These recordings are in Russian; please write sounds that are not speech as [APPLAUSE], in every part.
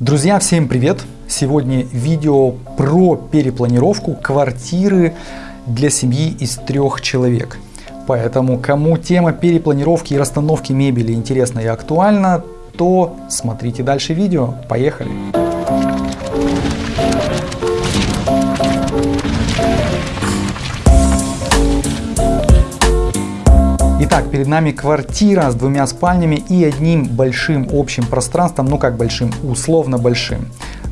Друзья, всем привет! Сегодня видео про перепланировку квартиры для семьи из трех человек. Поэтому, кому тема перепланировки и расстановки мебели интересна и актуальна, то смотрите дальше видео. Поехали! Итак, перед нами квартира с двумя спальнями и одним большим общим пространством, ну как большим, условно большим.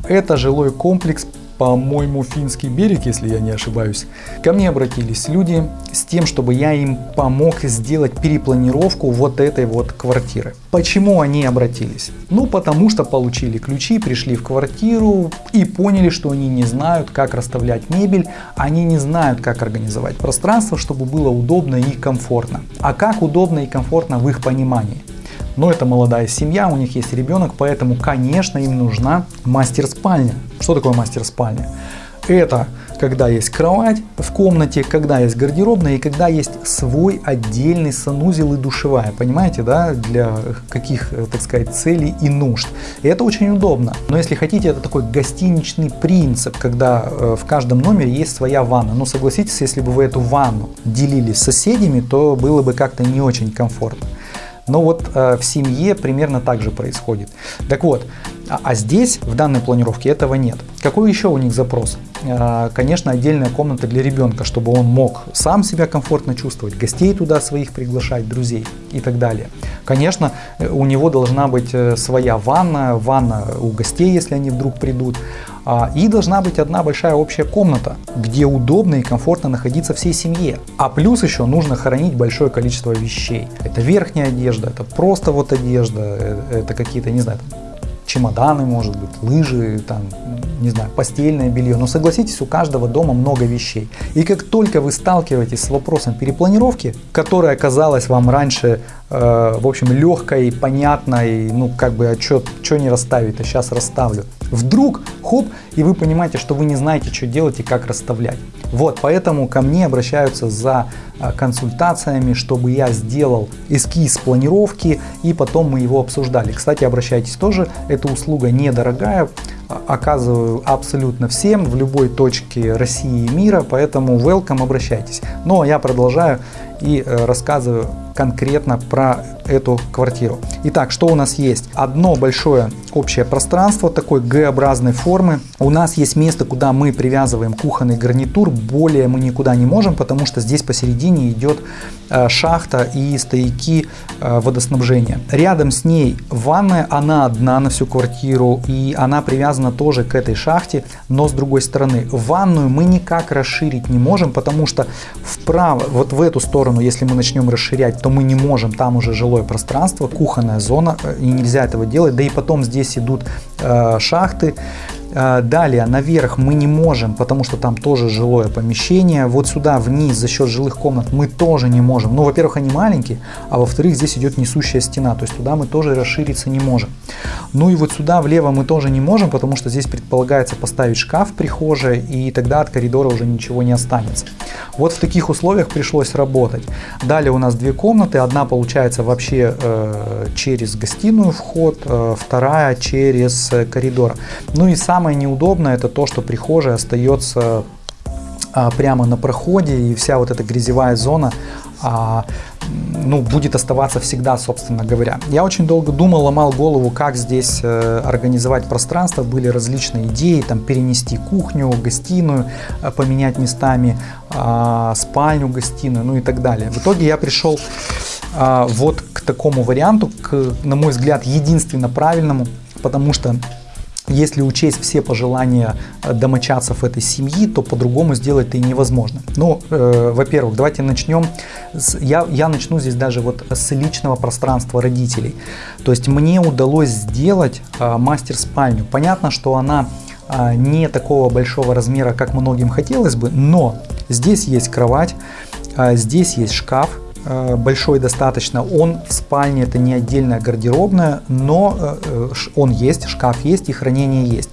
Это жилой комплекс по-моему, Финский берег, если я не ошибаюсь, ко мне обратились люди с тем, чтобы я им помог сделать перепланировку вот этой вот квартиры. Почему они обратились? Ну, потому что получили ключи, пришли в квартиру и поняли, что они не знают, как расставлять мебель, они не знают, как организовать пространство, чтобы было удобно и комфортно. А как удобно и комфортно в их понимании? Но это молодая семья, у них есть ребенок, поэтому, конечно, им нужна мастер-спальня. Что такое мастер-спальня? Это когда есть кровать в комнате, когда есть гардеробная и когда есть свой отдельный санузел и душевая, понимаете, да, для каких, так сказать, целей и нужд. И это очень удобно. Но если хотите, это такой гостиничный принцип, когда э, в каждом номере есть своя ванна. Но согласитесь, если бы вы эту ванну делили с соседями, то было бы как-то не очень комфортно. Но вот э, в семье примерно так же происходит. Так вот, а, а здесь в данной планировке этого нет. Какой еще у них запрос? Э, конечно, отдельная комната для ребенка, чтобы он мог сам себя комфортно чувствовать, гостей туда своих приглашать, друзей и так далее. Конечно, э, у него должна быть э, своя ванна, ванна у гостей, если они вдруг придут. А, и должна быть одна большая общая комната, где удобно и комфортно находиться всей семье. А плюс еще нужно хранить большое количество вещей. Это верхняя одежда, это просто вот одежда, э, это какие-то, не знаю, чемоданы, может быть, лыжи, там, не знаю, постельное белье. Но согласитесь, у каждого дома много вещей. И как только вы сталкиваетесь с вопросом перепланировки, которая казалась вам раньше, э, в общем, легкой, понятной, ну, как бы, а что не расставить, а сейчас расставлю. Вдруг, хоп, и вы понимаете, что вы не знаете, что делать и как расставлять. Вот, поэтому ко мне обращаются за а, консультациями, чтобы я сделал эскиз планировки и потом мы его обсуждали. Кстати, обращайтесь тоже, эта услуга недорогая, а, оказываю абсолютно всем в любой точке России и мира, поэтому welcome, обращайтесь. Но ну, а я продолжаю и э, рассказываю конкретно про эту квартиру. Итак, что у нас есть? Одно большое общее пространство такой Г-образной формы. У нас есть место, куда мы привязываем кухонный гарнитур. Более мы никуда не можем, потому что здесь посередине идет э, шахта и стояки э, водоснабжения. Рядом с ней ванная, она одна на всю квартиру и она привязана тоже к этой шахте, но с другой стороны. Ванную мы никак расширить не можем, потому что вправо, вот в эту сторону, если мы начнем расширять, то мы не можем, там уже жилое пространство, кухонная зона, э, и нельзя этого делать. Да и потом здесь идут э, шахты, далее наверх мы не можем, потому что там тоже жилое помещение. Вот сюда вниз за счет жилых комнат мы тоже не можем. Ну, во-первых, они маленькие, а во-вторых, здесь идет несущая стена, то есть туда мы тоже расшириться не можем. Ну и вот сюда влево мы тоже не можем, потому что здесь предполагается поставить шкаф прихожей, и тогда от коридора уже ничего не останется. Вот в таких условиях пришлось работать. Далее у нас две комнаты, одна получается вообще э, через гостиную вход, э, вторая через коридор. Ну и сам Самое неудобное это то, что прихожая остается а, прямо на проходе и вся вот эта грязевая зона а, ну, будет оставаться всегда, собственно говоря. Я очень долго думал, ломал голову, как здесь э, организовать пространство. Были различные идеи, там перенести кухню, гостиную, э, поменять местами э, спальню, гостиную, ну и так далее. В итоге я пришел э, вот к такому варианту, к, на мой взгляд, единственно правильному, потому что если учесть все пожелания э, домочадцев этой семьи, то по-другому сделать это невозможно. Ну, э, во-первых, давайте начнем. С, я, я начну здесь даже вот с личного пространства родителей. То есть мне удалось сделать э, мастер-спальню. Понятно, что она э, не такого большого размера, как многим хотелось бы, но здесь есть кровать, э, здесь есть шкаф, большой достаточно. Он в спальне, это не отдельная гардеробная, но э, э, он есть, шкаф есть и хранение есть.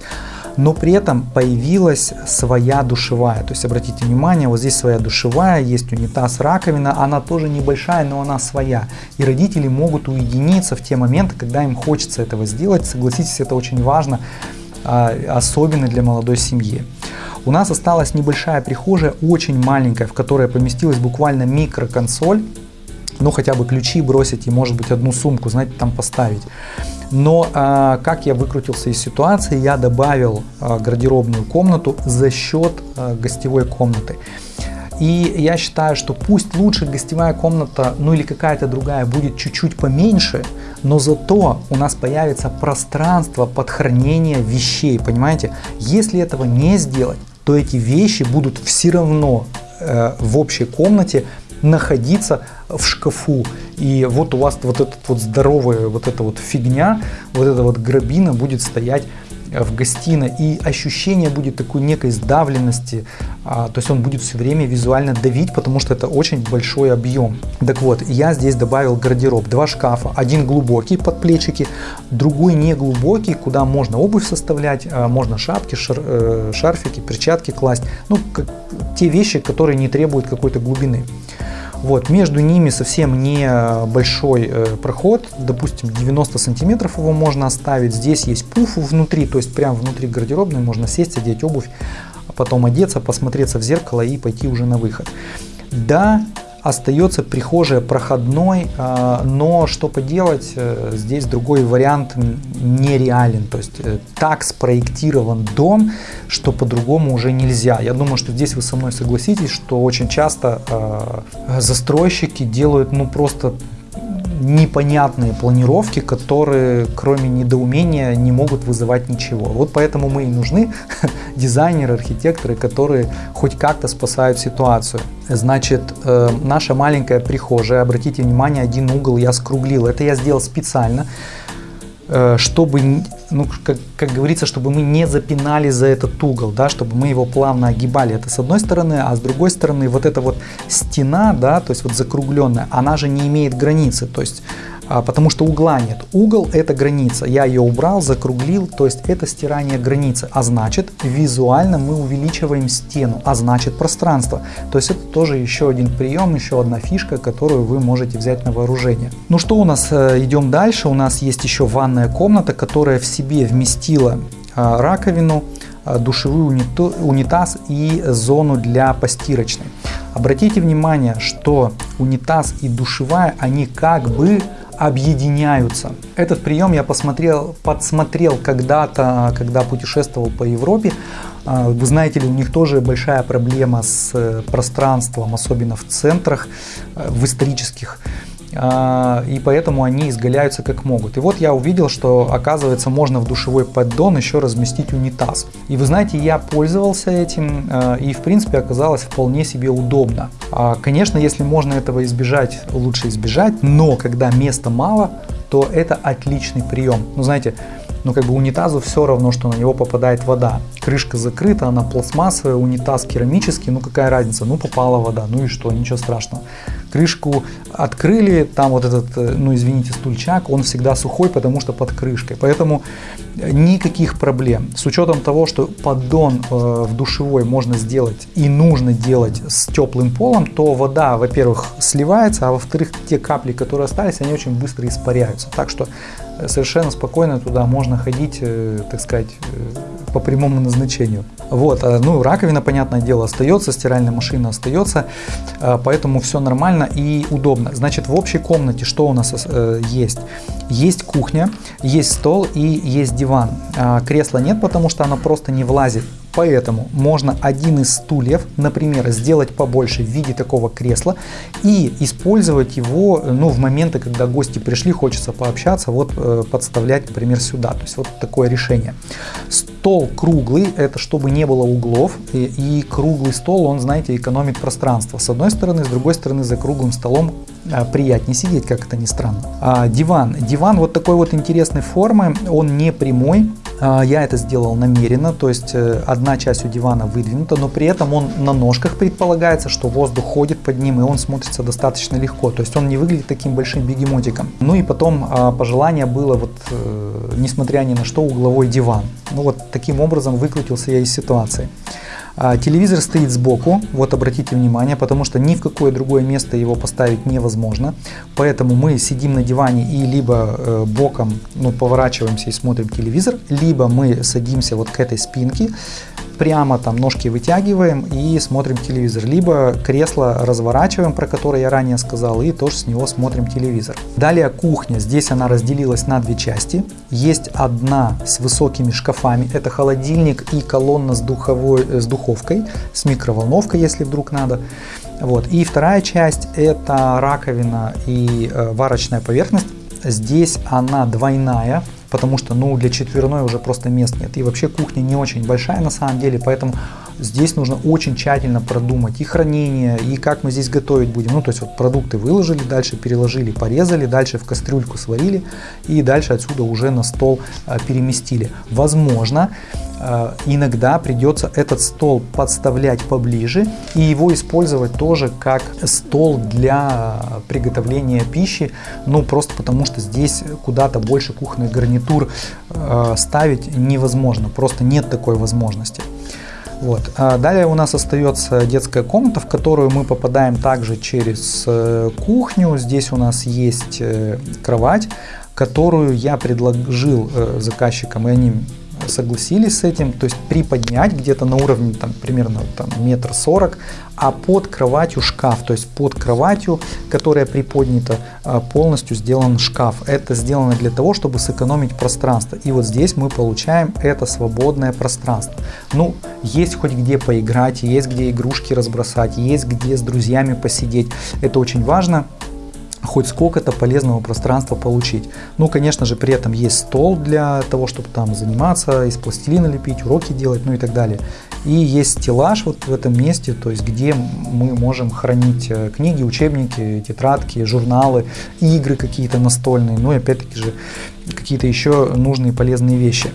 но при этом появилась своя душевая. То есть обратите внимание, вот здесь своя душевая, есть унитаз, раковина, она тоже небольшая, но она своя. И родители могут уединиться в те моменты, когда им хочется этого сделать. Согласитесь, это очень важно, а, особенно для молодой семьи. У нас осталась небольшая прихожая, очень маленькая, в которой поместилась буквально микроконсоль ну хотя бы ключи бросить и может быть одну сумку, знаете, там поставить. Но э, как я выкрутился из ситуации, я добавил э, гардеробную комнату за счет э, гостевой комнаты. И я считаю, что пусть лучше гостевая комната, ну или какая-то другая, будет чуть-чуть поменьше, но зато у нас появится пространство под хранение вещей, понимаете? Если этого не сделать, то эти вещи будут все равно э, в общей комнате находиться в шкафу. И вот у вас вот этот вот здоровая вот эта вот фигня, вот эта вот грабина будет стоять в гостиной и ощущение будет такой некой сдавленности, а, то есть он будет все время визуально давить, потому что это очень большой объем. Так вот, я здесь добавил гардероб, два шкафа, один глубокий под плечики, другой не глубокий, куда можно обувь составлять, а, можно шапки, шар, э, шарфики, перчатки класть, ну, как, те вещи, которые не требуют какой-то глубины. Вот, между ними совсем не большой э, проход, допустим, 90 сантиметров его можно оставить. Здесь есть пуф внутри, то есть прямо внутри гардеробной можно сесть, одеть обувь, а потом одеться, посмотреться в зеркало и пойти уже на выход. Да, остается прихожая проходной, а, но что поделать, э, здесь другой вариант нереален. То есть э, так спроектирован дом, что по-другому уже нельзя. Я думаю, что здесь вы со мной согласитесь, что очень часто а, застройщики делают ну просто непонятные планировки, которые кроме недоумения не могут вызывать ничего. Вот поэтому мы и нужны [LAUGHS] дизайнеры, архитекторы, которые хоть как-то спасают ситуацию. Значит, э, наша маленькая прихожая, обратите внимание, один угол я скруглил. Это я сделал специально, Э, чтобы, ну, как, как говорится, чтобы мы не запинали за этот угол, да, чтобы мы его плавно огибали. Это с одной стороны, а с другой стороны вот эта вот стена, да, то есть вот закругленная, она же не имеет границы, то есть а, потому что угла нет. Угол это граница. Я ее убрал, закруглил, то есть это стирание границы. А значит, визуально мы увеличиваем стену, а значит пространство. То есть это тоже еще один прием, еще одна фишка, которую вы можете взять на вооружение. Ну что у нас, э, идем дальше. У нас есть еще ванная комната, которая в себе вместила а, раковину, а, душевой унитаз и зону для постирочной. Обратите внимание, что унитаз и душевая, они как бы объединяются. Этот прием я посмотрел, подсмотрел когда-то, когда путешествовал по Европе. А, вы знаете ли, у них тоже большая проблема с э, пространством, особенно в центрах, э, в исторических. А, и поэтому они изгаляются как могут. И вот я увидел, что оказывается можно в душевой поддон еще разместить унитаз. И вы знаете, я пользовался этим а, и в принципе оказалось вполне себе удобно. А, конечно, если можно этого избежать, лучше избежать, но когда места мало, то это отличный прием. Ну знаете, ну как бы унитазу все равно, что на него попадает вода. Крышка закрыта, она пластмассовая, унитаз керамический, ну какая разница, ну попала вода, ну и что, ничего страшного. Крышку открыли, там вот этот, э, ну извините, стульчак, он всегда сухой, потому что под крышкой. Поэтому никаких проблем. С учетом того, что поддон э, в душевой можно сделать и нужно делать с теплым полом, то вода, во-первых, сливается, а во-вторых, те капли, которые остались, они очень быстро испаряются. Так что э, совершенно спокойно туда можно ходить, так сказать, по прямому назначению. Вот, а, ну, раковина, понятное дело, остается, стиральная машина остается, а, поэтому все нормально и удобно. Значит, в общей комнате что у нас э, есть? Есть кухня, есть стол и есть диван. А, кресла нет, потому что оно просто не влазит Поэтому можно один из стульев, например, сделать побольше в виде такого кресла и использовать его ну, в моменты, когда гости пришли, хочется пообщаться, вот э, подставлять, например, сюда. То есть вот такое решение. Стол круглый, это чтобы не было углов, и, и круглый стол, он, знаете, экономит пространство. С одной стороны, с другой стороны, за круглым столом э, приятнее сидеть, как это ни странно. А, диван. Диван вот такой вот интересной формы, он не прямой, А, я это сделал намеренно, то есть э, одна часть у дивана выдвинута, но при этом он на ножках предполагается, что воздух ходит под ним и он смотрится достаточно легко, то есть он не выглядит таким большим бегемотиком. Ну и потом а, пожелание было, вот, э, несмотря ни на что, угловой диван. Ну вот таким образом выкрутился я из ситуации. А, телевизор стоит сбоку, вот обратите внимание, потому что ни в какое другое место его поставить невозможно. Поэтому мы сидим на диване и либо э, боком ну, поворачиваемся и смотрим телевизор, либо мы садимся вот к этой спинке, прямо там ножки вытягиваем и смотрим телевизор. Либо кресло разворачиваем, про которое я ранее сказал, и тоже с него смотрим телевизор. Далее кухня. Здесь она разделилась на две части. Есть одна с высокими шкафами. Это холодильник и колонна с, духовой, с духовкой, с микроволновкой, если вдруг надо. Вот. И вторая часть это раковина и э, варочная поверхность. Здесь она двойная, потому что ну, для четверной уже просто мест нет. И вообще кухня не очень большая на самом деле, поэтому здесь нужно очень тщательно продумать и хранение, и как мы здесь готовить будем. Ну, то есть вот продукты выложили, дальше переложили, порезали, дальше в кастрюльку сварили и дальше отсюда уже на стол а, переместили. Возможно, а, иногда придется этот стол подставлять поближе и его использовать тоже как стол для приготовления пищи, ну просто потому что здесь куда-то больше кухонных гарнитур а, ставить невозможно, просто нет такой возможности. Вот. А далее у нас остается детская комната, в которую мы попадаем также через э, кухню. Здесь у нас есть э, кровать, которую я предложил э, заказчикам, и они согласились с этим, то есть приподнять где-то на уровне там, примерно там, метр сорок, а под кроватью шкаф, то есть под кроватью, которая приподнята, а, полностью сделан шкаф. Это сделано для того, чтобы сэкономить пространство. И вот здесь мы получаем это свободное пространство. Ну, есть хоть где поиграть, есть где игрушки разбросать, есть где с друзьями посидеть. Это очень важно хоть сколько-то полезного пространства получить. Ну, конечно же, при этом есть стол для того, чтобы там заниматься, из пластилина лепить, уроки делать, ну и так далее. И есть стеллаж вот в этом месте, то есть где мы можем хранить э, книги, учебники, тетрадки, журналы, игры какие-то настольные, ну и опять-таки же какие-то еще нужные полезные вещи.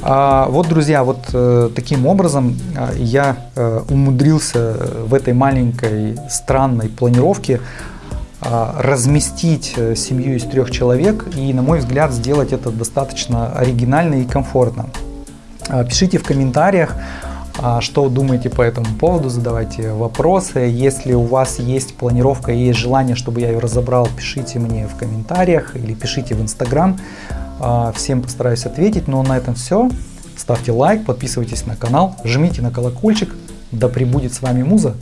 А, вот, друзья, вот э, таким образом э, я умудрился в этой маленькой странной планировке разместить э, семью из трех человек и, на мой взгляд, сделать это достаточно оригинально и комфортно. А, пишите в комментариях, а, что думаете по этому поводу, задавайте вопросы. Если у вас есть планировка и есть желание, чтобы я ее разобрал, пишите мне в комментариях или пишите в Инстаграм. Всем постараюсь ответить. Но на этом все. Ставьте лайк, подписывайтесь на канал, жмите на колокольчик. Да пребудет с вами Муза.